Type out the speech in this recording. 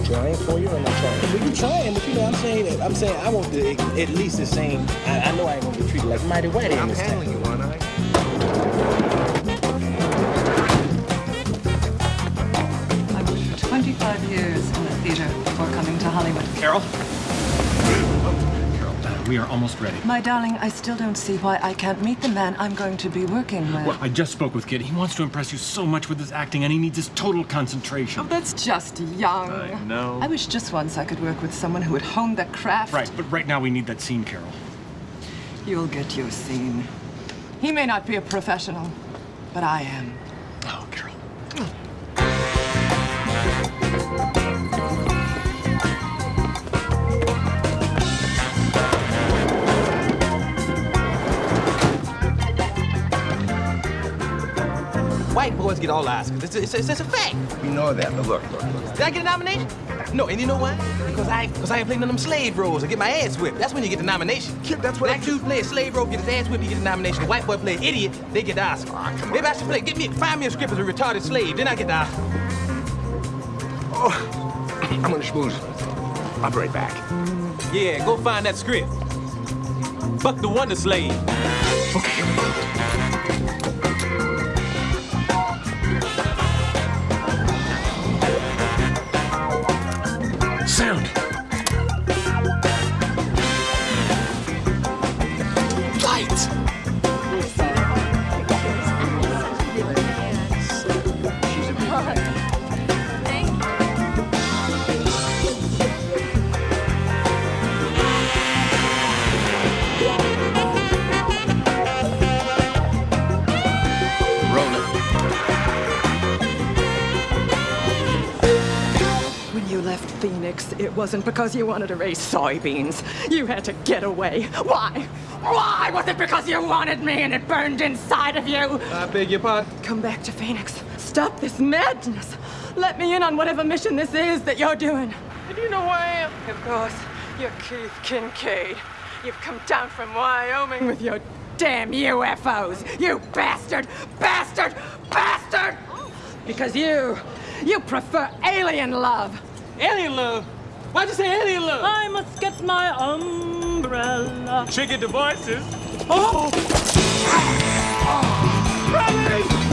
trying for you, or not trying? Well, you trying, but you know, I'm saying that. I'm saying I want the at least the same. I, I know I ain't gonna be treated like mighty whitey in I'm this handling town. you, aren't I? I worked for 25 years in the theater before coming to Hollywood. Carol? Carol, we are almost ready. My darling, I still don't see why I can't meet the man I'm going to be working with. Well, I just spoke with Kid. He wants to impress you so much with his acting, and he needs his total concentration. Oh, that's just young. I know. I wish just once I could work with someone who would hone the craft. Right, but right now we need that scene, Carol. You'll get your scene. He may not be a professional, but I am. White boys get all Oscars. It's, it's, it's, it's a fact. We know that, but look, look, look. Did I get a nomination? No, and you know why? Because I because I ain't playing none of them slave roles I get my ass whipped. That's when you get the nomination. Kid, that's what Black dude play a slave role, get his ass whipped, he get the nomination. The white boy play an idiot, they get the Oscar. Ah, come on. Maybe I should play, get me, find me a script as a retarded slave, then I get the Oscar. Oh, I'm gonna schmooze. I'll be right back. Yeah, go find that script. Fuck the Wonder Slave. Sound! Light! When you Phoenix, it wasn't because you wanted to raise soybeans. You had to get away. Why? Why? Was it because you wanted me and it burned inside of you? I beg your pardon? Come back to Phoenix. Stop this madness. Let me in on whatever mission this is that you're doing. And you know who I am? Of course. You're Keith Kincaid. You've come down from Wyoming with your damn UFOs. You bastard! Bastard! Bastard! Because you, you prefer alien love. Alien love. Why'd you say alien love? I must get my umbrella. Trigger devices. Oh! oh.